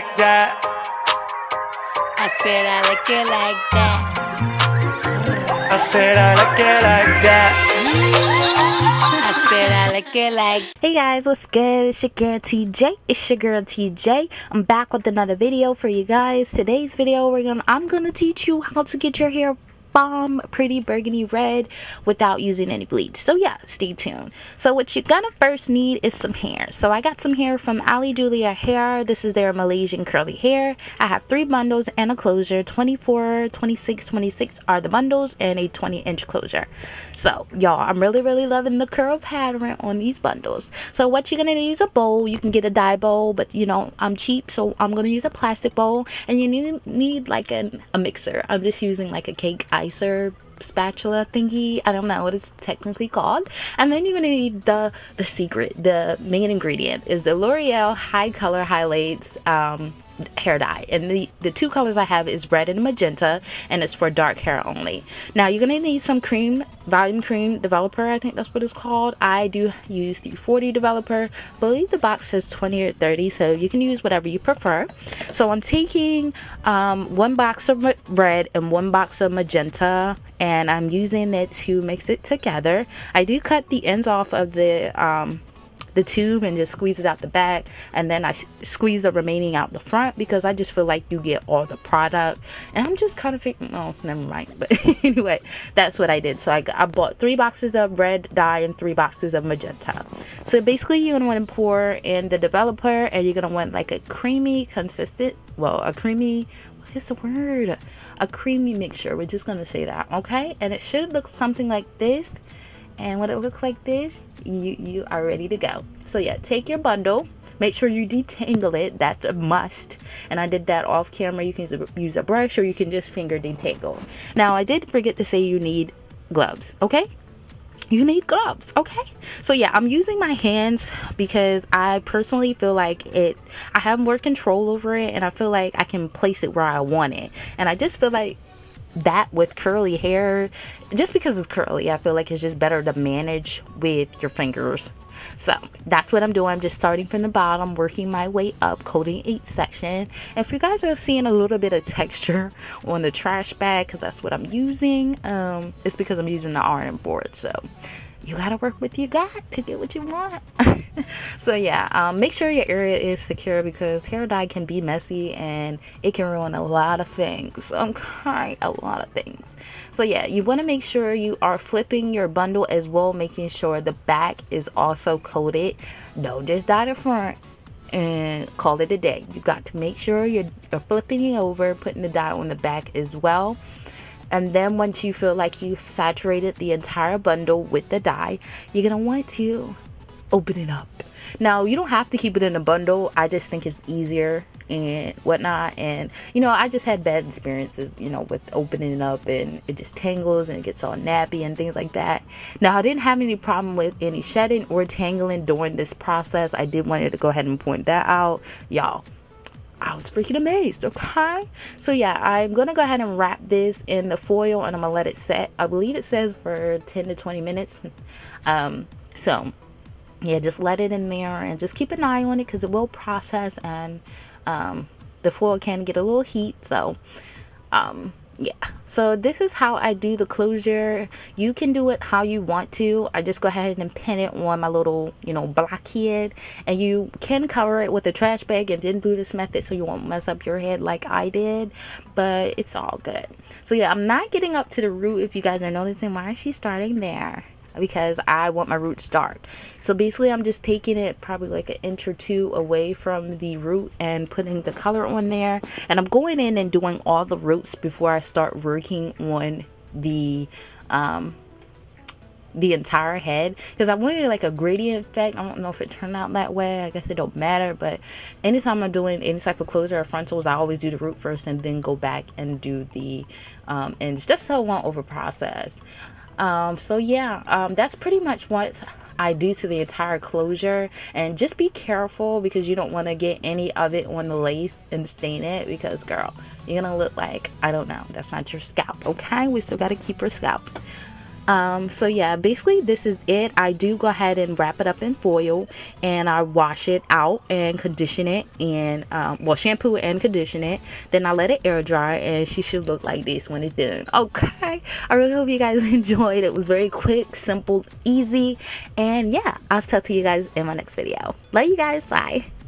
like that. I said I like it like that. I said I like it like that. I said I like it like Hey guys, what's good? It's your girl TJ. It's your girl TJ. I'm back with another video for you guys. Today's video, we're gonna I'm gonna teach you how to get your hair bomb pretty burgundy red without using any bleach. So yeah stay tuned. So what you're gonna first need is some hair. So i got some hair from ali julia hair. This is their malaysian curly hair. I have three bundles and a closure. 24 26 26 are the bundles and a 20 inch closure. So y'all i'm really really loving the curl pattern on these bundles. So what you're gonna need is a bowl you can get a dye bowl but you know i'm cheap so i'm gonna use a plastic bowl and you need need like an, a mixer. I'm just using like a cake spatula thingy. I don't know what it's technically called. And then you're gonna need the the secret the main ingredient is the l'oreal HiColor highlights um hair dye. And the the two colors i have is red and magenta and it's for dark hair only. Now you're gonna need some cream volume cream developer i think that's what it's called. I do use the 40 developer. I believe the box says 20 or 30 so you can use whatever you prefer. So i'm taking um, one box of red and one box of magenta and i'm using it to mix it together. I do cut the ends off of the um, the tube and just squeeze it out the back. And then I squeeze the remaining out the front because I just feel like you get all the product. And I'm just kind of thinking oh never mind. But anyway that's what I did. So I, I bought three boxes of red dye and three boxes of magenta. So basically you're gonna want to pour in the developer and you're gonna want like a creamy consistent well a creamy what is the word? A creamy mixture. We're just gonna say that okay? And it should look something like this. And when it looks like this you you are ready to go. So yeah take your bundle. Make sure you detangle it. That's a must. And i did that off camera. You can use a brush or you can just finger detangle. Now i did forget to say you need gloves okay? You need gloves okay? So yeah i'm using my hands because i personally feel like it i have more control over it and i feel like i can place it where i want it. And i just feel like that with curly hair just because it's curly i feel like it's just better to manage with your fingers. So that's what i'm doing. I'm just starting from the bottom working my way up coating each section. If you guys are seeing a little bit of texture on the trash bag because that's what i'm using um it's because i'm using the iron board so you gotta work with your gut to get what you want. So yeah um, make sure your area is secure because hair dye can be messy and it can ruin a lot of things. Okay a lot of things. So yeah you want to make sure you are flipping your bundle as well making sure the back is also coated. Don't just dye the front and call it a day. You got to make sure you're, you're flipping it over putting the dye on the back as well and then once you feel like you've saturated the entire bundle with the dye you're gonna want to open it up. Now you don't have to keep it in a bundle. I just think it's easier and whatnot. And you know i just had bad experiences you know with opening it up and it just tangles and it gets all nappy and things like that. Now i didn't have any problem with any shedding or tangling during this process. I did want to go ahead and point that out y'all I was freaking amazed, okay? So yeah, I'm gonna go ahead and wrap this in the foil and I'm gonna let it set. I believe it says for 10 to 20 minutes. Um, so yeah, just let it in there and just keep an eye on it because it will process and um, the foil can get a little heat. So um, yeah. So this is how I do the closure. You can do it how you want to. I just go ahead and pin it on my little you know blockhead and you can cover it with a trash bag and then do this method so you won't mess up your head like I did. But it's all good. So yeah I'm not getting up to the root if you guys are noticing. Why is she starting there because I want my roots dark. So basically I'm just taking it probably like an inch or two away from the root and putting the color on there. And I'm going in and doing all the roots before I start working on the um, the entire head because I wanted like a gradient effect. I don't know if it turned out that way. I guess it don't matter. But anytime I'm doing any type of closure or frontals, I always do the root first and then go back and do the um, ends just so I won't over process um, so yeah um, that's pretty much what I do to the entire closure. And just be careful because you don't want to get any of it on the lace and stain it because girl you're gonna look like I don't know that's not your scalp okay? We still got to keep our scalp um so yeah basically this is it. I do go ahead and wrap it up in foil and i wash it out and condition it and um, well shampoo and condition it. Then i let it air dry and she should look like this when it's done. Okay. I really hope you guys enjoyed. It was very quick simple easy and yeah i'll talk to you guys in my next video. Love you guys. Bye